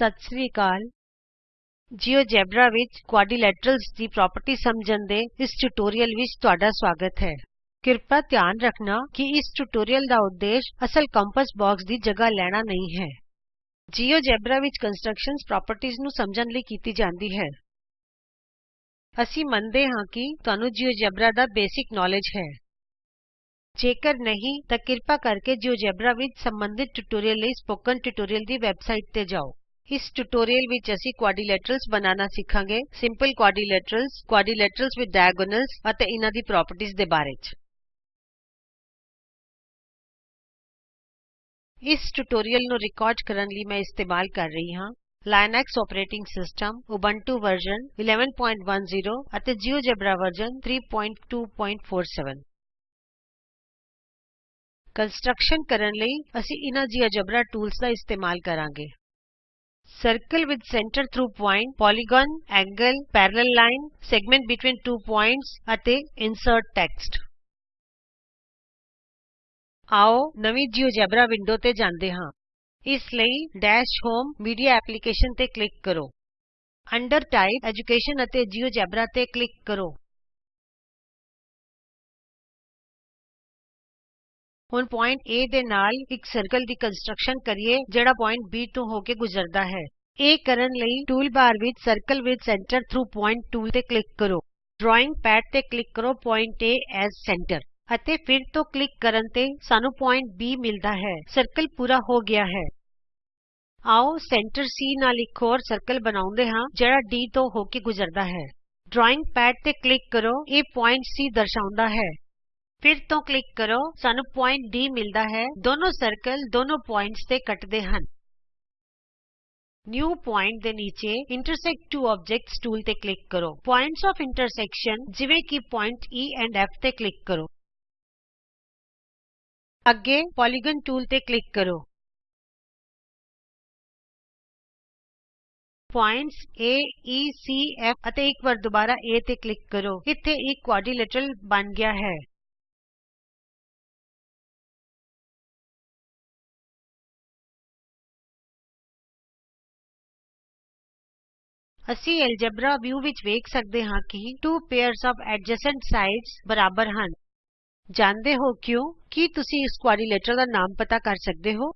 ਸਤਿ ਸ੍ਰੀ ਅਕਾਲ। GeoGebra ਵਿੱਚ ਕੁਆਡਰੀਲੇਟਰਲਜ਼ ਦੀ property ਸਮਝਣ ਦੇ ਇਸ ਟਿਯੂਟੋਰੀਅਲ ਵਿੱਚ ਤੁਹਾਡਾ ਸਵਾਗਤ ਹੈ। ਕਿਰਪਾ ਧਿਆਨ ਰੱਖਣਾ ਕਿ ਇਸ ਟਿਯੂਟੋਰੀਅਲ ਦਾ ਉਦੇਸ਼ ਅਸਲ ਕੰਪਾਸ ਬਾਕਸ ਦੀ ਜਗ੍ਹਾ ਲੈਣਾ ਨਹੀਂ ਹੈ। ਜਿਉਜੇਬਰਾ ਵਿੱਚ ਕੰਸਟਰਕਸ਼ਨਜ਼ ਪ੍ਰੋਪਰਟੀਜ਼ ਨੂੰ ਸਮਝਣ ਲਈ ਕੀਤੀ ਜਾਂਦੀ ਹੈ। ਅਸੀਂ ਮੰਨਦੇ ਹਾਂ ਕਿ ਤੁਹਾਨੂੰ ਜਿਉਜੇਬਰਾ ਦਾ ਬੇਸਿਕ ਨੌਲੇਜ ਹੈ। ਜੇਕਰ ਨਹੀਂ, ਤਾਂ ਕਿਰਪਾ ਕਰਕੇ ਜਿਉਜੇਬਰਾ ਵਿੱਚ ਸੰਬੰਧਿਤ ਟਿਯੂਟੋਰੀਅਲ ਲਈ ਸਪੋਕਨ ਟਿਯੂਟੋਰੀਅਲ ਦੀ ਵੈਬਸਾਈਟ ਤੇ ਜਾਓ। ਇਸ ਟਿਯੂਟੋਰੀਅਲ ਵਿਚ ਅਸੀਂ ਕੁਆਡਰੀਲੇਟਰਲਜ਼ ਬਣਾਉਣਾ ਸਿੱਖਾਂਗੇ। ਸਿੰਪਲ ਕੁਆਡਰੀਲੇਟਰਲਜ਼ ਕੁਆਡਰੀਲੇਟਰਲਜ਼ ਵਿਦ ਡਾਇਗੋਨਲਜ਼ ਅਤੇ ਇਹਨਾਂ ਦੀ ਪ੍ਰੋਪਰਟੀਜ਼ ਦੇ ਬਾਰੇ ਚ। ਇਸ ਟਿਯੂਟੋਰੀਅਲ ਨੂੰ ਰਿਕਾਰਡ ਕਰਨ ਲਈ ਮੈਂ ਇਸਤੇਮਾਲ ਕਰ ਰਹੀ ਹਾਂ। Linux operating system Ubuntu version 1110 ਅਤੇ ਜਿਉਜੇਬਰਾ ਵਰਜ਼ਨ 3247 ਕੰਸਟਰਕਸ਼ਨ ਕਰਨ ਲਈ ਅਸੀਂ ਇਹਨਾਂ ਜਿਉਜੇਬਰਾ ਟੂਲਜ਼ ਦਾ ਇਸਤੇਮਾਲ ਕਰਾਂਗੇ। Circle with centre through point polygon angle parallel line segment between two points ਅਤੇ ਇਨਸਰਟ ਟੈਕਸਟ ਆਓ ਨਵੀਂ ਜਿਉਜੇਬਰਾ ਵਿੰਡੋ ਤੇ ਜਾਂਦੇ ਹਾਂ। ਇਸ ਲਈ ਡੈਸ਼ ਹੋਮ ਮੀਡੀਆ ਐਪਲੀਕੇਸ਼ਨ ਤੇ ਕਲਿਕ ਕਰੋ। ਅੰਡਰ ਟਾਈਪ ਐਜੂਕੇਸ਼ਨ ਅਤੇ ਜਿਉਜੇਬਰਾ ਤੇ ਕਲਿਕ ਕਰੋ। ਹੁਣ ਬਿੰਦੂ A ਦੇ ਨਾਲ ਇਕ ਸਰਕਲ ਦੀ ਕੰਸਟਰਕਸ਼ਨ ਕਰੀਏ, ਜਿਹੜਾ ਬਿੰਦੂ B ਤੋਂ ਹੋ ਕੇ ਗੁਜਰਦਾ ਹੈ। ਇਹ ਕਰਨ ਲਈ tool bar which circle with centre through point tool ਤੇ ਕਲਿਕ ਕਰੋ। ਡਰਾਇੰਗ ਪੈਡ ਤੇ ਕਲਿਕ ਕਰੋ ਬਿੰਦੂ A ਐਜ਼ ਸੈਂਟਰ ਅਤੇ ਫਿਰ ਤੋਂ ਕਲਿਕ ਕਰਨ ਤੇ ਸਾਨੂੰ ਬਿੰਦੂ B ਮਿਲਦਾ ਹੈ। ਸਰਕਲ ਪੂਰਾ ਹੋ ਗਿਆ ਹੈ। ਆਉ ਕੇਂਦਰ C ਨਾਲ ਇਕ ਹੋਰ ਸਰਕਲ ਬਣਾਉਂਦੇ ਹਾਂ, ਜਿਹੜਾ D ਤੋਂ ਹੋ ਕੇ ਗੁਜਰਦਾ ਹੈ। ਡਰਾਇੰਗ ਪੈਡ ਤੇ ਕਲਿਕ ਕਰੋ, ਇਹ ਬਿੰਦੂ C ਦਰਸਾਉਂਦਾ ਹੈ। ਫਿਰ ਤੋਂ ਕਲਿਕ ਕਰੋ, ਸਾਨੂੰ ਬਿੰਦੂ D ਮਿਲਦਾ ਹੈ। ਦੋਨੋ ਸਰਕਲ ਦੋਨੋ ਬਿੰਦੂਆਂ ਤੇ ਕੱਟਦੇ ਹਨ। ਨਿਊ ਪੁਆਇੰਟ ਦੇ ਨੀਚੇ ਇੰਟਰਸੈਕਟ ਤਵੋ ਆਬਜੈਕਟਸ ਟੂਲ ਤੇ ਕਲਿਕ ਕਰੋ। ਪੁਆਇੰਟਸ ਆਫ ਇੰਟਰਸੈਕਸ਼ਨ ਜਿਵੇਂ ਕਿ ਬਿੰਦੂ E ਐਂਡ F ਤੇ ਕਲਿਕ ਕਰੋ। ਅੱਗੇ ਪੋਲੀਗਨ ਟੂਲ ਤੇ ਕਲਿਕ ਕਰੋ। ਬਿੰਦੂ A E C, F ਅਤੇ ਇਕ ਵਾਰ ਦੁਬਾਰਾ A ਤੇ ਕਲਿਕ ਕਰੋ। ਇੱਥੇ ਇਕ ਕੁਆਡਰੀਲੇਟਰਲ ਬਣ ਗਿਆ ਹੈ। ਅਸੀਂ ਐਲਜੇਬਰਾ ਵਿਊ ਵਿੱਚ ਵੇਖ ਸਕਦੇ ਹਾਂ ਕਿ two pairs of adjacent sides ਬਰਾਬਰ ਹਨ। ਜਾਣਦੇ ਹੋ ਕਿਉਂ? ਕੀ ਤੁਸੀਂ ਇਸ ਕੁਆਡਰੀਲੇਟਰਲ ਦਾ ਨਾਮ ਪਤਾ ਕਰ ਸਕਦੇ ਹੋ?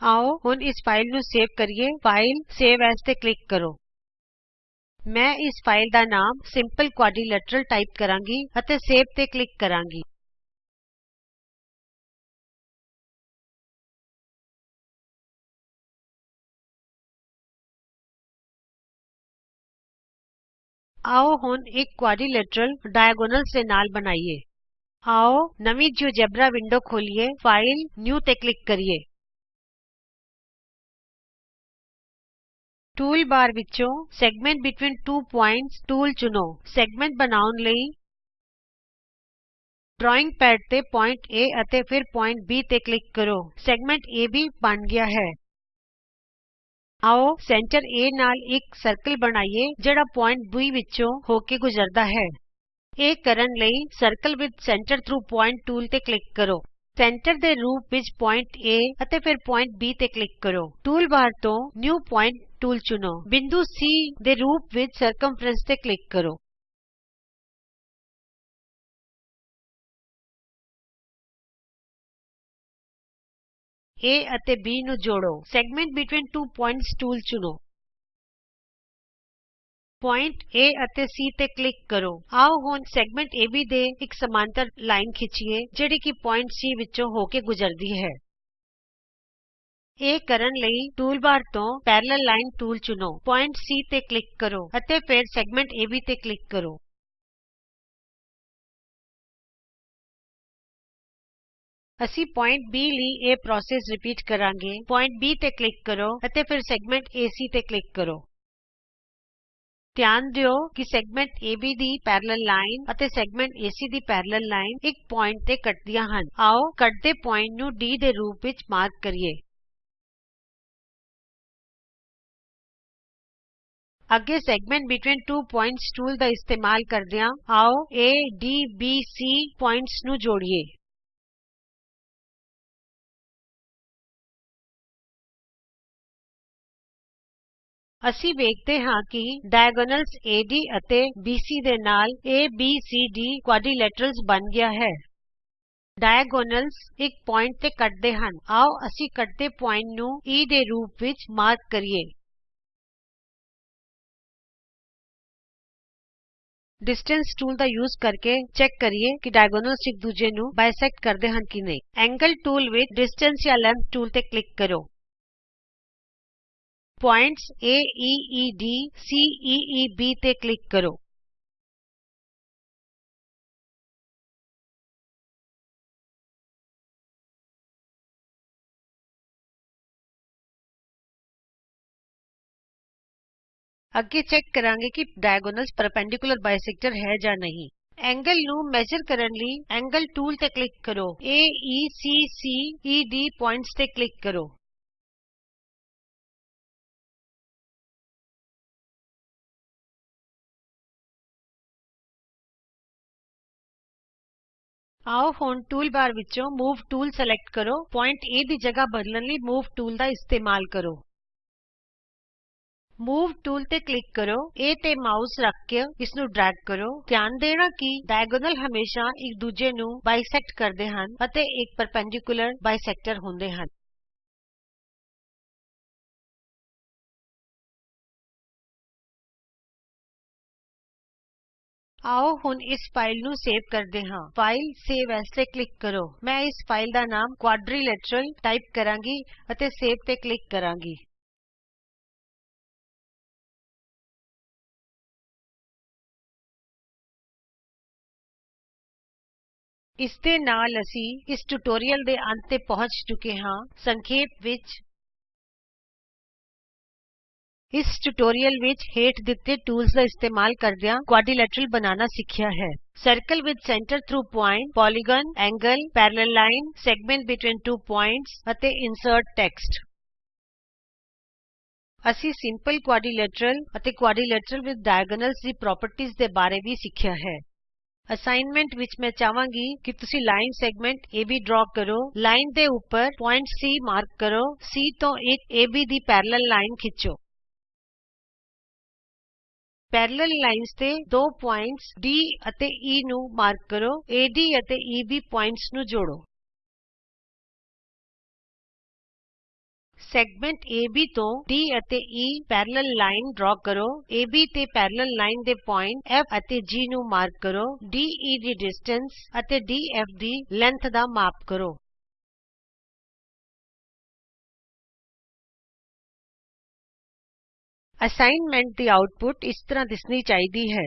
ਆਓ ਹੁਣ ਇਸ ਫਾਈਲ ਨੂੰ ਸੇਵ ਕਰੀਏ। ਫਾਈਲ ਸੇਵ ਐਜ਼ ਤੇ ਕਲਿਕ ਕਰੋ। ਮੈਂ ਇਸ ਫਾਈਲ ਦਾ ਨਾਮ ਸਿੰਪਲ ਕੁਆਡਰੀਲੇਟਰਲ ਟਾਈਪ ਕਰਾਂਗੀ ਅਤੇ ਸੇਵ ਤੇ ਕਲਿਕ ਕਰਾਂਗੀ। ਆਉ ਹੁਣ ਇਕ ਕੁਆਡਰੀਲੇਟਰਲ ਵਿਕਰਣ ਦੇ ਨਾਲ ਬਣਾਈਏ ਆਉ ਨਵੀਂ ਜਿਉਜੇਬਰਾ ਵਿੰਡੋ ਖੋਲੀਏ ਫਾਈਲ ਨਿਊ ਤੇ ਕਲਿਕ ਕਰੀਏ ਟੂਲ ਬਾਰ ਵਿਚੋਂ segment between two points tool ਚੁਣੋ ਸੈਗਮੈਂਟ ਬਣਾਉਣ ਲਈ ਡਰਾਇੰਗ ਪੈਡ ਤੇ ਬਿੰਦੂ A ਅਤੇ ਫਿਰ ਬਿੰਦੂ B ਤੇ ਕਲਿਕ ਕਰੋ ਸੈਗਮੈਂਟ ਏਬੀ ਬਣ ਗਿਆ ਹੈ ਆਉ ਕੇਂਦਰ A ਨਾਲ ਇਕ ਸਰਕਲ ਬਣਾਈਏ ਜਿਹੜਾ ਬਿੰਦੂ B ਵਿਚੋਂ ਹੋ ਕੇ ਗੁਜਰਦਾ ਹੈ। ਇਹ ਕਰਨ ਲਈ circle with centre through point tool ਤੇ ਕਲਿਕ ਕਰੋ। ਕੇਂਦਰ ਦੇ ਰੂਪ ਵਿਚ ਬਿੰਦੂ A ਅਤੇ ਫਿਰ ਬਿੰਦੂ B ਤੇ ਕਲਿਕ ਕਰੋ। ਟੂਲ ਬਾਰ ਤੋਂ ਨਿਊ ਪੋਆਇੰਟ ਟੂਲ ਚੁਣੋ। ਬਿੰਦੂ C ਦੇ ਰੂਪ ਵਿਚ ਘੇਰਾ ਤੇ ਕਲਿਕ ਕਰੋ। A ਅਤੇ B ਨੂੰ ਜੋੜੋ। Segment between two points tool ਚੁਣੋ। ਬਿੰਦੂ A ਅਤੇ C ਤੇ ਕਲਿਕ ਕਰੋ। ਆਉ ਹੁਣ ਸੈਗਮੈਂਟ ਏਬੀ ਤੇ ਇਕ ਸਮਾਂਤਰ ਲਾਈਨ ਖਿੱਚੀਏ, ਜਿਹੜੀ ਕਿ ਬਿੰਦੂ C ਵਿਚੋਂ ਹੋ ਕੇ ਗੁਜਰਦੀ ਹੈ। ਇਹ ਕਰਨ ਲਈ ਟੂਲ ਬਾਰ ਤੋਂ ਸਮਾਂਤਰ ਲਾਈਨ ਟੂਲ ਚੁਣੋ। ਬਿੰਦੂ C ਤੇ ਕਲਿਕ ਕਰੋ ਅਤੇ ਫਿਰ ਸੈਗਮੈਂਟ ਏਬੀ ਤੇ ਕਲਿਕ ਕਰੋ। ਅਸੀਂ ਬਿੰਦੂ B ਲਈ ਇਹ ਪ੍ਰੋਸੈਸ ਰਿਪੀਟ ਕਰਾਂਗੇ। ਬਿੰਦੂ B ਤੇ ਕਲਿਕ ਕਰੋ ਅਤੇ ਫਿਰ ਸੈਗਮੈਂਟ ਏਸੀ ਤੇ ਕਲਿਕ ਕਰੋ। ਧਿਆਨ ਦਿਓ ਕਿ ਸੈਗਮੈਂਟ ਏਬੀ ਦੀ ਸਮਾਂਤਰ ਲਾਈਨ ਅਤੇ ਸੈਗਮੈਂਟ ਏਸੀ ਦੀ ਸਮਾਂਤਰ ਲਾਈਨ ਇਕ ਬਿੰਦੂ ਤੇ ਕੱਟਦੀਆਂ ਹਨ। ਆਉ ਕੱਟਦੇ ਬਿੰਦੂ ਨੂੰ D ਦੇ ਰੂਪ ਵਿਚ ਚਿੰਨ੍ਹਿਤ ਕਰੀਏ। ਅੱਗੇ segment between two points tool ਦਾ ਇਸਤੇਮਾਲ ਕਰਦਿਆਂ ਆਉ A, D, B, C ਬਿੰਦੂਆਂ ਨੂੰ ਜੋੜੀਏ। ਅਸੀਂ ਵੇਖਦੇ ਹਾਂ ਕਿ ਵਿਕਰਣ ਏਡੀ ਅਤੇ ਬੀਸੀ ਦੇ ਨਾਲ ਏਬੀਸੀਡੀ ਚਤੁਰਭੁਜ ਬਣ ਗਿਆ ਹੈ। ਵਿਕਰਣ ਇਕ ਬਿੰਦੂ ਤੇ ਕੱਟਦੇ ਹਨ। ਆਉ ਅਸੀਂ ਕੱਟਦੇ ਬਿੰਦੂ ਨੂੰ E ਦੇ ਰੂਪ ਵਿਚ ਚਿੰਨ੍ਹਿਤ ਕਰੀਏ। ਡਿਸਟੈਂਸ ਟੂਲ ਦਾ ਯੂਜ ਕਰਕੇ ਜਾਂਚ ਕਰੀਏ ਕਿ ਵਿਕਰਣ ਇਕ ਦੂਜੇ ਨੂੰ ਦੋਭੁਜ ਕਰਦੇ ਹਨ ਕਿ ਨਹੀਂ। ਐਂਗਲ ਟੂਲ ਵਿਚ ਡਿਸਟੈਂਸ ਜਾਂ ਲੈਂਥ ਟੂਲ ਤੇ ਕਲਿਕ ਕਰੋ। ਬਿੰਦੂ A E E D C E E B ਤੇ ਕਲਿਕ ਕਰੋ ਅੱਗੇ ਜਾਂਚ ਕਰਾਂਗੇ ਕਿ ਵਿਕਰਣ ਲੰਬਵਤ ਦੋਭਾਜਕ ਹੈ ਜਾਂ ਨਹੀਂ। ਕੋਣ ਨੂੰ ਨਾਪਣ ਕਰਨ ਲਈ ਕੋਣ ਟੂਲ ਤੇ ਕਲਿਕ ਕਰੋ। ਏ ਈ ਸੀ ਸੀ ਈ D ਬਿੰਦੂਆਂ ਤੇ ਕਲਿਕ ਕਰੋ। ਆਉ ਹੁਣ ਟੂਲਬਾਰ ਵਿਚੋਂ ਮੂਵ ਟੂਲ ਸਲੈਕਟ ਕਰੋ। ਬਿੰਦੂ A ਦੀ ਥਾਂ ਬਦਲਣ ਲਈ ਮੂਵ ਟੂਲ ਦਾ ਇਸਤੇਮਾਲ ਕਰੋ। ਮੂਵ ਟੂਲ ਤੇ ਕਲਿਕ ਕਰੋ। A ਤੇ ਮਾਉਸ ਰੱਖ ਕੇ ਇਸ ਨੂੰ ਡਰੈਗ ਕਰੋ। ਧਿਆਨ ਦੇਣਾ ਕਿ ਡਾਇਗੋਨਲ ਹਮੇਸ਼ਾ ਇੱਕ ਦੂਜੇ ਨੂੰ ਦੋਭੁਜ ਕਰਦੇ ਹਨ ਅਤੇ ਇੱਕ ਲੰਬਵਤ ਬਾਇਸੈਕਟਰ ਹੁੰਦੇ ਹਨ। ਆਉ ਹੁਣ ਇਸ ਫਾਈਲ ਨੂੰ ਸੇਵ ਕਰਦੇ ਹਾਂ। ਫਾਈਲ ਸੇਵ ਏਐਸ ਤੇ ਕਲਿਕ ਕਰੋ। ਮੈਂ ਇਸ ਫਾਈਲ ਦਾ ਨਾਮ ਕੁਆਡਰੀਲੇਟਰਲ ਟਾਈਪ ਕਰਾਂਗੀ ਅਤੇ ਸੇਵ ਤੇ ਕਲਿਕ ਕਰਾਂਗੀ। ਇਸ ਦੇ ਨਾਲ ਅਸੀਂ ਇਸ ਟਿਯੂਟੋਰੀਅਲ ਦੇ ਅੰਤ ਤੇ ਪਹੁੰਚ ਚੁੱਕੇ ਹਾਂ। ਸੰਖੇਪ ਵਿੱਚ ਇਸ ਟਿਯੂਟੋਰੀਅਲ ਵਿਚ ਹੇਠ ਦਿੱਤੇ ਟੂਲਜ਼ ਦਾ ਇਸਤੇਮਾਲ ਕਰਦਿਆਂ ਚਤੁਰਭੁਜ ਬਣਾਉਣਾ ਸਿੱਖਿਆ ਹੈ। Circle with centre through point, polygon, angle ਸਮਾਂਤਰ line, segment between two ਦੋ ਬਿੰਦੂਆਂ ਅਤੇ ਇਨਸਰਟ ਟੈਕਸਟ। ਅਸੀਂ ਸਿੰਪਲ ਕੁਆਡਰੀਲੇਟਰਲ ਅਤੇ ਕੁਆਡਰੀਲੇਟਰਲ ਵਿਥ ਡਾਇਗੋਨਲਜ਼ ਦੀ ਪ੍ਰੋਪਰਟੀਜ਼ ਦੇ ਬਾਰੇ ਵੀ ਸਿੱਖਿਆ ਹੈ। ਅਸਾਈਨਮੈਂਟ ਵਿਚ ਮੈਂ ਚਾਹਾਂਗੀ ਕਿ ਤੁਸੀਂ ਰੇਖਾ ਖੰਡ ਏਬੀ ਡਰਾ ਕਰੋ, ਲਾਈਨ ਦੇ ਉਪਰ ਬਿੰਦੂ C ਮਾਰਕ ਕਰੋ, C ਤੋਂ ਇਕ ਏਬੀ ਦੀ ਸਮਾਂਤਰ ਲਾਈਨ ਖਿੱਚੋ। ਸਮਾਂਤਰ ਰੇਖਾ ਤੇ ਦੋ ਬਿੰਦੂ D ਅਤੇ E ਨੂੰ ਚਿੰਨ੍ਹਿਤ ਕਰੋ। ਏਡੀ ਅਤੇ e ਈਬੀ ਬਿੰਦੂਆਂ ਨੂੰ ਜੋੜੋ। ਵਰਤ ਖੰਡ ਏਬੀ ਤੋਂ D ਅਤੇ E ਸਮਾਂਤਰ ਲਾਈਨ ਡਰਾ ਕਰੋ। ਏਬੀ ਤੇ ਸਮਾਂਤਰ ਲਾਈਨ ਦੇ ਬਿੰਦੂ F ਅਤੇ G ਨੂੰ ਚਿੰਨ੍ਹਿਤ ਕਰੋ। ਡੇ e ਦੀ ਦੂਰੀ ਅਤੇ ਡੀਐਫ ਦੀ ਲੰਬਾਈ ਦਾ ਮਾਪ ਕਰੋ। ਅਸਾਈਨਮੈਂਟ ਦੀ ਆਉਟਪੁਟ ਇਸ ਤਰ੍ਹਾਂ ਦਿਸਣੀ ਚਾਹੀਦੀ ਹੈ।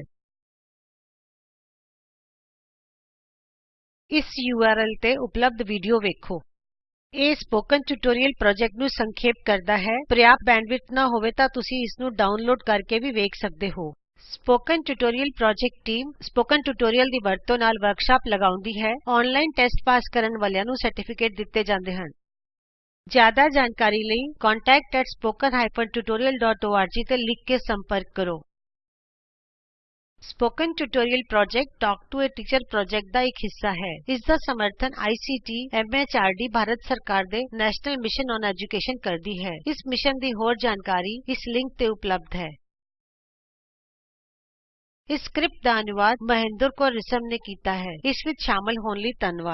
ਇਸ ਯੂਆਰਐਲ ਤੇ ਉਪਲਬਧ ਵੀਡੀਓ ਵੇਖੋ। ਇਹ ਸਪੋਕਨ ਟਿਯੂਟੋਰੀਅਲ ਪ੍ਰੋਜੈਕਟ ਨੂੰ ਸੰਖੇਪ ਕਰਦਾ ਹੈ। ਜੇ ਪਰਯਾਪਤ ਬੈਂਡਵਿਡਥ ਨਾ ਹੋਵੇ ਤਾਂ ਤੁਸੀਂ ਇਸ ਨੂੰ ਡਾਊਨਲੋਡ ਕਰਕੇ ਵੀ ਵੇਖ ਸਕਦੇ ਹੋ। Spoken tutorial project team spoken tutorial ਦੀ ਵਰਤੋਂ ਨਾਲ ਵਰਕਸ਼ਾਪ ਲਗਾਉਂਦੀ ਹੈ। ਆਨਲਾਈਨ ਟੈਸਟ ਪਾਸ ਕਰਨ ਵਾਲਿਆਂ ਨੂੰ ਸਰਟੀਫਿਕੇਟ ਦਿੱਤੇ ਜਾਂਦੇ ਹਨ। ਜ਼ਿਆਦਾ ਜਾਣਕਾਰੀ ਲਈ contactspoken tutorialorg ਤੇ ਲਿਖ ਕੇ ਸੰਪਰਕ ਕਰੋ spoken tutorial project talk to a teacher project ਦਾ ਇਕ ਹਿੱਸਾ ਹੈ ਇਸ ਦਾ ਸਮਰਥਨ ਆਈਸੀਟੀ ਐਮਐਚਆਰਡੀ ਭਾਰਤ ਸਰਕਾਰ ਦੇ ਨੈਸ਼ਨਲ ਮਿਸ਼ਨ ਔਨ ਐਜੂਕੇਸ਼ਨ ਕਰਦੀ ਹੈ ਇਸ ਮਿਸ਼ਨ ਦੀ ਹੋਰ ਜਾਣਕਾਰੀ ਇਸ ਲਿੰਕ ਤੇ ਉਪਲਬਧ ਹੈ ਇਸ ਸਕਰਿਪਟ ਦਾ ਅਨੁਵਾਦ ਮਹਿੰਦਰ ਕੌਰ ਰਿਸ਼ਮ ਨੇ ਕੀਤਾ ਹੈ ਇਸ ਵਿੱਚ ਸ਼ਾਮਲ ਹੋਣ ਲਈ ਧੰਨਵਾਦ